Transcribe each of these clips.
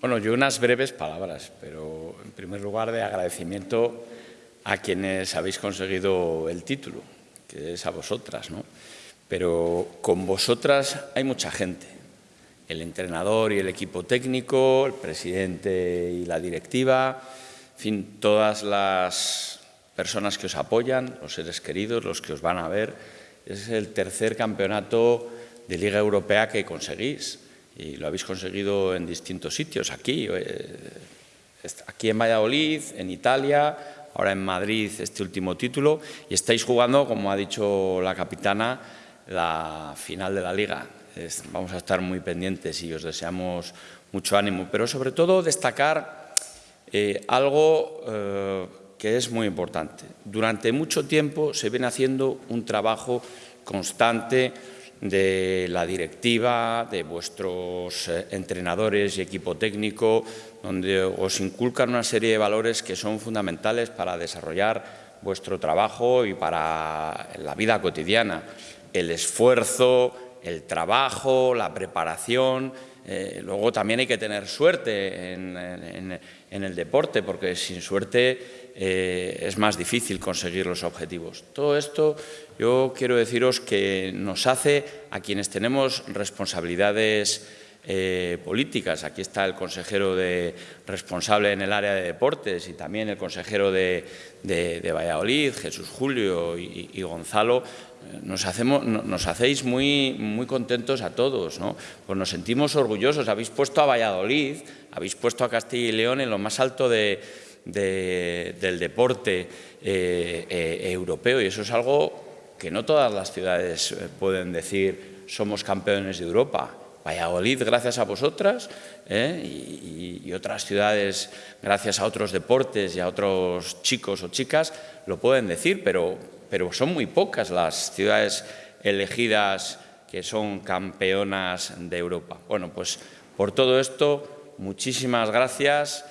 Bueno, yo unas breves palabras, pero en primer lugar de agradecimiento a quienes habéis conseguido el título, que es a vosotras, ¿no? Pero con vosotras hay mucha gente, el entrenador y el equipo técnico, el presidente y la directiva, en fin, todas las personas que os apoyan, los seres queridos, los que os van a ver. Es el tercer campeonato de Liga Europea que conseguís y lo habéis conseguido en distintos sitios, aquí, eh, aquí en Valladolid, en Italia, ahora en Madrid este último título y estáis jugando, como ha dicho la capitana, la final de la Liga. vamos a estar muy pendientes y os deseamos mucho ánimo, pero sobre todo destacar eh, algo eh, que es muy importante. Durante mucho tiempo se viene haciendo un trabajo constante de la directiva, de vuestros eh, entrenadores y equipo técnico, donde os inculcan una serie de valores que son fundamentales para desarrollar vuestro trabajo y para la vida cotidiana. El esfuerzo, el trabajo, la preparación. Eh, luego también hay que tener suerte en, el deporte, porque sin suerte eh, es más difícil conseguir los objetivos. Todo esto yo quiero deciros que nos hace a quienes tenemos responsabilidades eh, políticas. Aquí está el consejero responsable en el área de deportes y también el consejero de, Valladolid, Jesús Julio y, Gonzalo. Nos, hacemos, nos hacéis muy, contentos a todos, ¿no? pues nos sentimos orgullosos. Habéis puesto a Valladolid, habéis puesto a Castilla y León en lo más alto del deporte eh, eh, europeo y eso es algo que no todas las ciudades pueden decir somos campeones de Europa. Valladolid, gracias a vosotras, ¿eh? y, otras ciudades, gracias a otros deportes y a otros chicos o chicas, lo pueden decir, pero, pero son muy pocas las ciudades elegidas que son campeonas de Europa. Bueno, pues por todo esto, muchísimas gracias.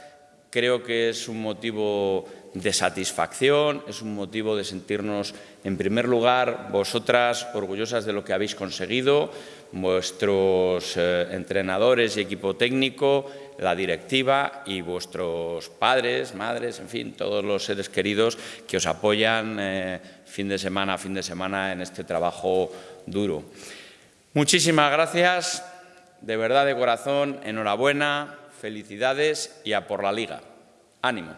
Creo que es un motivo de satisfacción, es un motivo de sentirnos, en primer lugar, vosotras orgullosas de lo que habéis conseguido, vuestros eh, entrenadores y equipo técnico, la directiva y vuestros padres, madres, en fin, todos los seres queridos que os apoyan eh, fin de semana a fin de semana en este trabajo duro. Muchísimas gracias, de verdad de corazón, enhorabuena, felicidades y a por la Liga. Ánimo.